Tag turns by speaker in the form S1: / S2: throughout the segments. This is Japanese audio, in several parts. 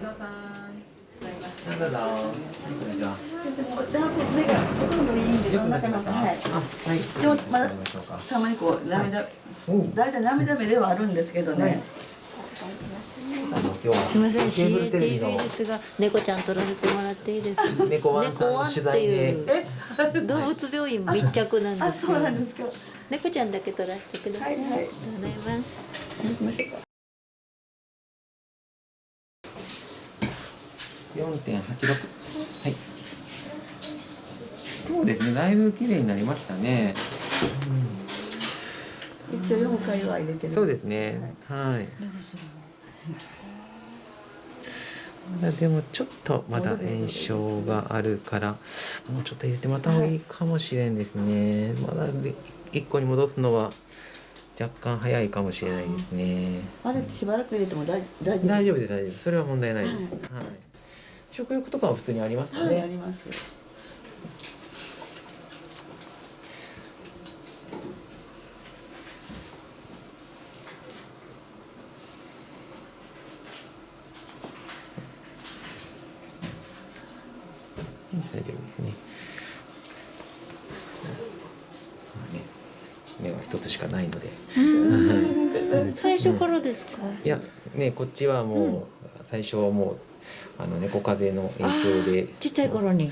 S1: さん
S2: なんだだ。こんにちは。
S3: だいぶ目がほとんどいいん。で、
S2: よくな
S3: 中のはい。
S2: はい。
S3: でもまだ
S2: 行きましょうか
S3: たまにこう涙、
S2: おう
S3: だいたい涙目ではあるんですけどね。
S4: すみません。CATV
S2: の
S4: ですが猫ちゃん撮らせてもらっていいですか？
S2: 猫ワンさんの取材で。
S4: 猫ワンっていう動物病院密着なんで
S3: あ、
S4: すよ
S3: そうなんですか。
S4: 猫ちゃんだけ撮らせてください、
S3: はいはい。
S4: ありがとうございます
S2: はい。そうですね。だいぶ綺麗になりましたね。
S3: 一応四回は入れてる。
S2: そうですね。はい。まだでもちょっとまだ炎症があるからもうちょっと入れてもらった方がいいかもしれんですね。まだで一個に戻すのは若干早いかもしれないですね。
S3: あれしばらく入れても大大丈夫。
S2: 大丈夫です大丈夫それは問題ないです。はい。食欲とかは普通にありますか
S3: はい、あ
S2: ね。
S3: ります。
S2: 大丈夫ですね。まあね目は一つしかないので。
S4: 最初からですか、
S2: いやねこっちはもう、最初はもうあの猫風邪の影響で
S4: ちっちゃい頃に。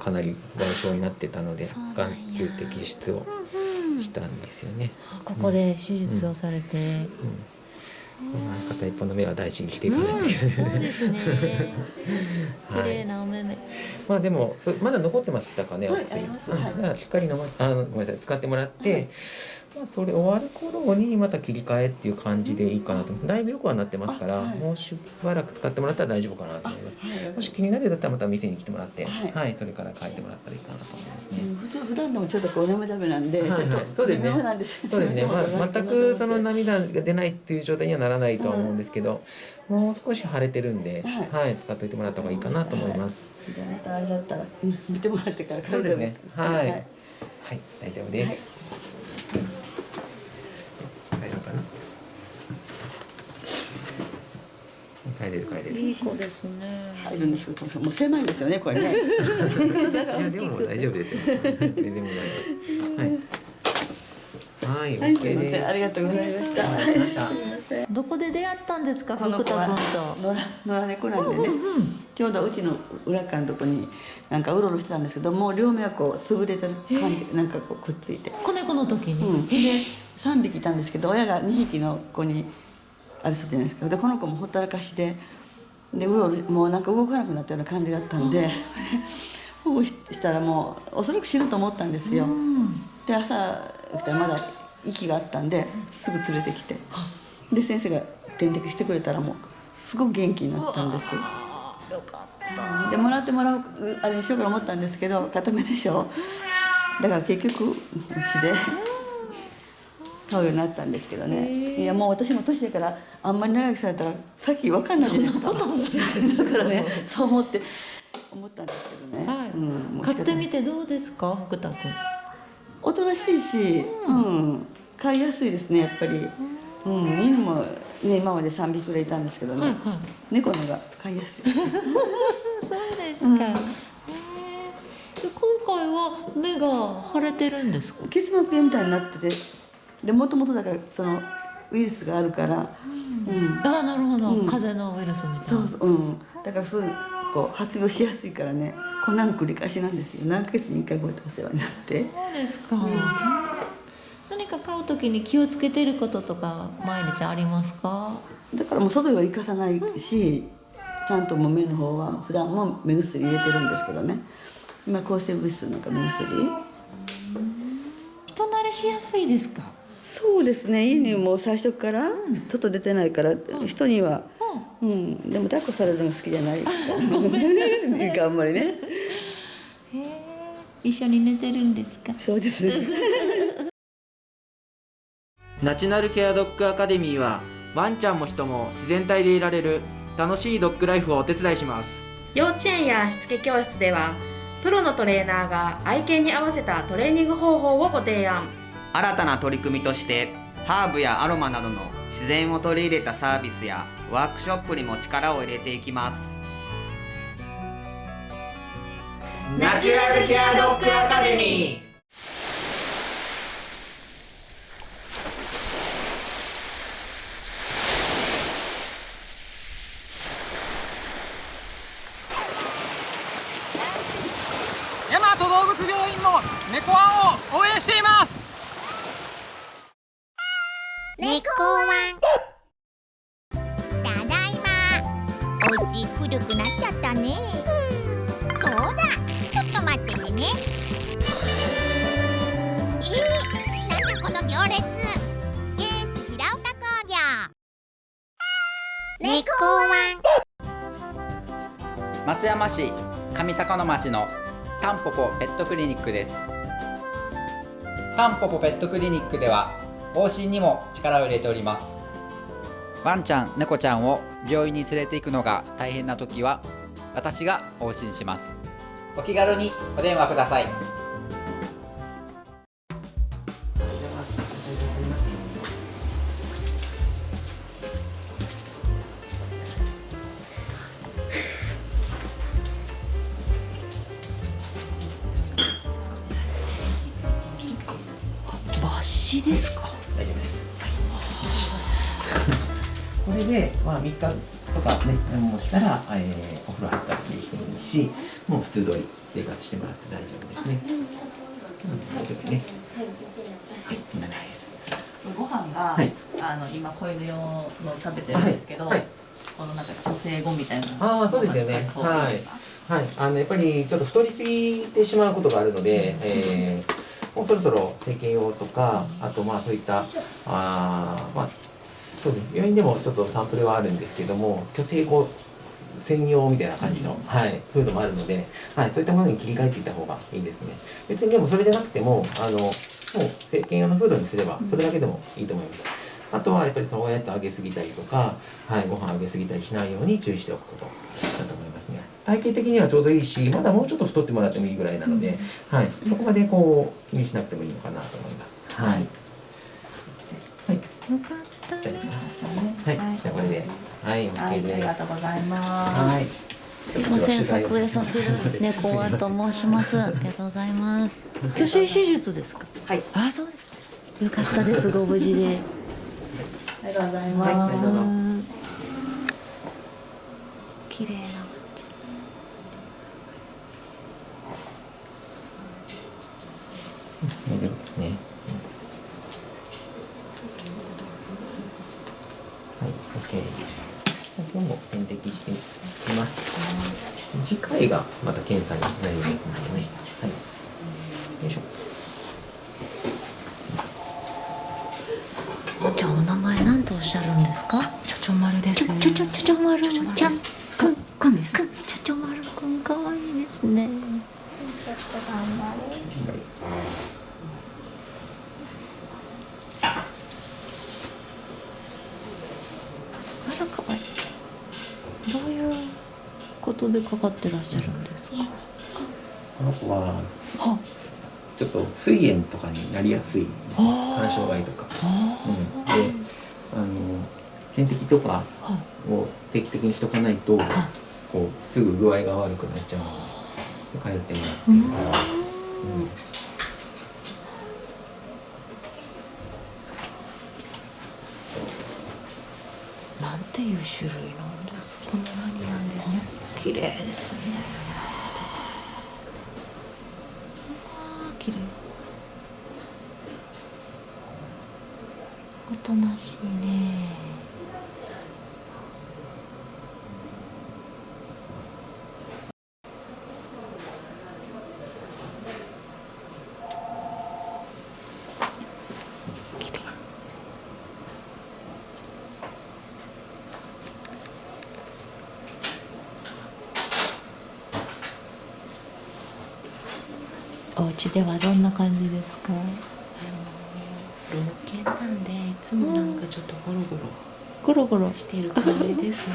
S2: かなり外傷になってたので眼球摘出をしたんですよね。
S4: あここで手術をされて、
S2: うん。まあ片一方の目は大事にしていかないといけない。
S4: そうですね。綺
S2: はい。
S4: 麗なお目目、
S2: まあでもそまだ残ってましたかね、
S3: はい
S2: お薬。
S3: あります。
S2: うん。
S3: はい
S2: しっかり飲まあのごめんなさい。使ってもらって、まあそれ終わる頃にまた切り替えっていう感じでいいかなと。だいぶよくはなってますから、
S3: あはい。
S2: もうしばらく使ってもらったら大丈夫かなと思います。
S3: はい。
S2: もし気になるようだったらまた店に来てもらって、は、
S3: はいい
S2: それから変えてもらったらいいかなと思いますね。
S3: うん普通普段でもちょっとこう涙目なんで、
S2: はいはい。
S3: ちょっと
S2: そうですね。そうですね、まあ、全くその
S3: な
S2: 涙が出ないっていう状態にはならないとは思うんですけど、もう少し腫れてるんで、
S3: は
S2: はいい、使っといてもらった方がいいかなと思います。
S3: じゃあまたあれだったらうん見てもらってから
S2: そうですねはい。
S3: はい。
S2: はい、大丈夫です。大丈夫かな。帰れる帰れる。
S4: いい子ですね。
S3: 入るんですけどもう狭いんですよねこれね。
S2: いやでも大丈夫ですよ。全然問題ない。はい。はい、OK
S3: ませ
S2: です。
S3: んありがとうございました。
S2: ありがとうございました。
S4: どこで出会ったんですか
S3: この子は野良猫なんでね、ちょうどうちの裏側のとこになんかうろうろしてたんですけどもう両目はこう潰れてる感じでなんかこうくっついて、
S4: 子猫の時に、
S3: うん、で3匹いたんですけど親が2匹の子にあれするじゃないですか。でこの子もほったらかしででうろうろもうなんか動かなくなったような感じだったんで保護したらもうおそらく死ぬと思ったんですよ。で朝起きたらまだ息があったんですぐ連れてきて。で先生が点滴してくれたらもうすごく元気になったんです。
S4: よかった。
S3: でもらってもらうあれにしようかと思ったんですけど固めでしょ。だから結局うちで買うようになったんですけどね。いやもう私も年だからあんまり長生きされたらさっき分かんないじゃないですか。だからね。そう思って思ったんですけどね、
S4: はい。
S3: うん、
S4: 買
S3: か
S4: ってみてどうですか福田君？
S3: おとなしいし、うん。飼いやすいですねやっぱり、うん、犬もね今まで3匹くらいいたんですけどね、
S4: はいはい。
S3: 猫のが飼いやすい。
S4: そうですか、へえで今回は目が腫れてるんですか？
S3: 結膜炎みたいになっててでもともとだからそのウイルスがあるから、うん。
S4: ああなるほど、
S3: うん。
S4: 風邪のウイルスみたいな。
S3: そうそううん。だからすぐこう発病しやすいからね。こんなの繰り返しなんですよ。何ヶ月に1回こうやってお世話になって。
S4: そうですか、何か買う時に気をつけてることとか毎日ありますか？
S3: だからもう外へは行かさないしちゃんともう目の方は普段も目薬入れてるんですけどね。今抗生物質なんか目薬。
S4: 人慣れしやすいですか？
S3: そうですね。家にもう最初から外出てないから、人には、うん、でも抱っこされるのが好きじゃない。から あんまりね。
S4: 一緒に寝てるんですか？
S3: そうですね。
S5: ナチュラルケアドッグアカデミーはワンちゃんも人も自然体でいられる楽しいドッグライフをお手伝いします。
S6: 幼稚園やしつけ教室ではプロのトレーナーが愛犬に合わせたトレーニング方法をご提案
S7: 新たな取り組みとしてハーブやアロマなどの
S1: 自然を取り入れたサービスやワークショップにも力を入れていきます。
S5: ナチュラルケアドッグアカデミー
S7: 大和動物病院も猫ワンを応援しています
S8: 猫ワン。ただいま。お家古くなっちゃったね。そうだ。ちょっと待っててね。えー、なんだこの行列。ケース平岡工業。猫ワン。
S9: 松山市上高野町のタンポポペットクリニックです。タンポポペットクリニックでは往診にも力を入れております。ワンちゃん猫ちゃんを病院に連れて行くのが大変な時は私が往診します。お気軽にお電話ください。
S4: 抜歯ですか？
S2: れで、まあ、3日とかね、もうしたら、えーお風呂入ったりしてもいいし、もう普通通り生活してもらって大丈夫ですね。うん、大丈夫ね。はい、こんな感じです。
S10: ご飯が、
S2: はい
S10: あの今子犬用の食べてるんですけど、
S2: はいはい
S10: このなんか女性語みたいな
S2: ああ、そうですよね。はい。はい、あの、やっぱりちょっと太りすぎてしまうことがあるので、えーもうそろそろ整形用とか、あとまあそういった、あーまあ、そうです。病院でもちょっとサンプルはあるんですけども、虚勢後専用みたいな感じの、はい、フードもあるので、はい、そういったものに切り替えていった方がいいですね。別にでもそれじゃなくても、あの、もう整形用のフードにすれば、それだけでもいいと思います。あとはやっぱりそのおやつあげすぎたりとか、はい、ご飯あげすぎたりしないように注意しておくことだと思いますね。体型的にはちょうどいいし、まだもうちょっと太ってもらってもいいぐらいなので、はい、そこまでこう気にしなくてもいいのかなと思います。はい。はい。
S4: よかった
S2: はい、じゃあこれで、はい、
S10: はい
S2: OK です。
S10: ありがとうございます
S2: はい。
S4: すいません、撮影させていただいて、猫ワンと申します。ありがとうございます。手術ですか？
S10: はい
S4: あ、そうです。よかったです。ご無事で。
S10: ありがとうござい
S2: はい、
S10: ます、
S2: どうぞ。
S4: 綺麗な。
S2: 大丈夫？ですね。はい、OK。今日も点滴していきがまた検査になりますのでね。はい。よいしょ。
S4: じゃあ、お名前なんとおっしゃるんですか？
S11: ちょちょ丸です。
S4: ちょちょちょちょちょまるちゃこ
S2: の子は
S4: は
S2: ちょっと膵炎とかになりやすい肝障害とか、うん、であの点滴とかを定期的にしとかないとこうすぐ具合が悪くなっちゃうので通ってもらってるうん。
S4: なんていう種類なんですか。
S11: ポメラニアンです。
S4: 綺麗ですね。ああ、綺麗。おとなしいね。お家ではどんな感じですか？
S11: つもなんかちょっとゴロゴロ
S4: ゴロゴロ
S11: している感じですね。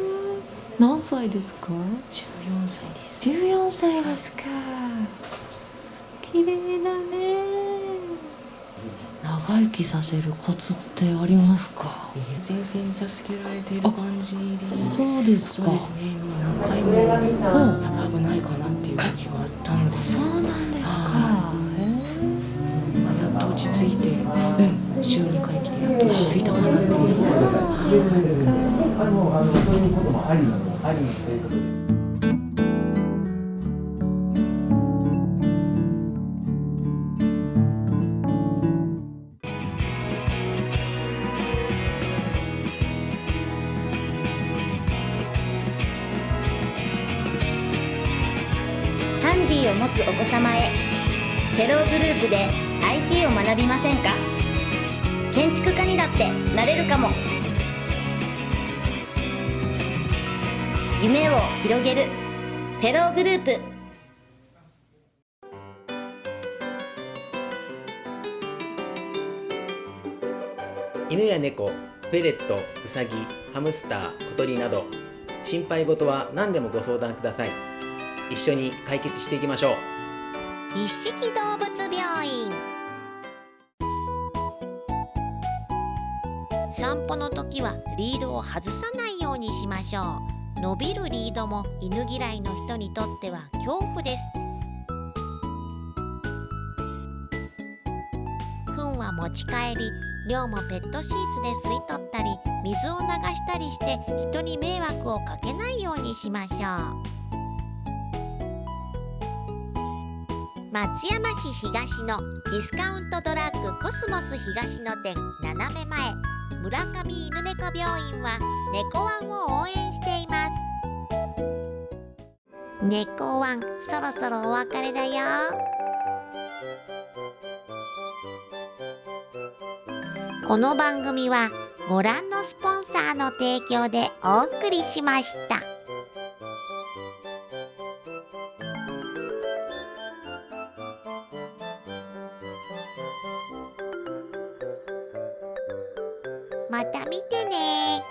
S4: 何歳ですか
S11: ？14歳です。
S4: 十四歳ですか。綺麗だね。長長生きさせるコツってありますか？
S11: 先生に助けられている感じで
S4: そうですか
S11: そうですねもう何回もやっぱ危ないかなっていう時があったので
S4: そうなん
S11: てやっと落ち着いたかなっていう。
S12: ハンディを持つお子様へフェローグループで IT を学びませんか？建築家にだってなれるかも。夢を広げる。フェローグループ。
S2: 犬や猫、フェレット、ウサギ、ハムスター、小鳥など心配事は何でもご相談ください。一緒に解決していきましょう。
S8: 一色動物病院散歩の時はリードを外さないようにしましょう。伸びるリードも犬嫌いの人にとっては恐怖です。糞は持ち帰り尿もペットシーツで吸い取ったり水を流したりして人に迷惑をかけないようにしましょう。松山市東のディスカウントドラッグコスモス東の店斜め前。村上犬猫病院は猫ワンを応援しています猫ワンそろそろお別れだよこの番組はご覧のスポンサーの提供でお送りしました。また見てね。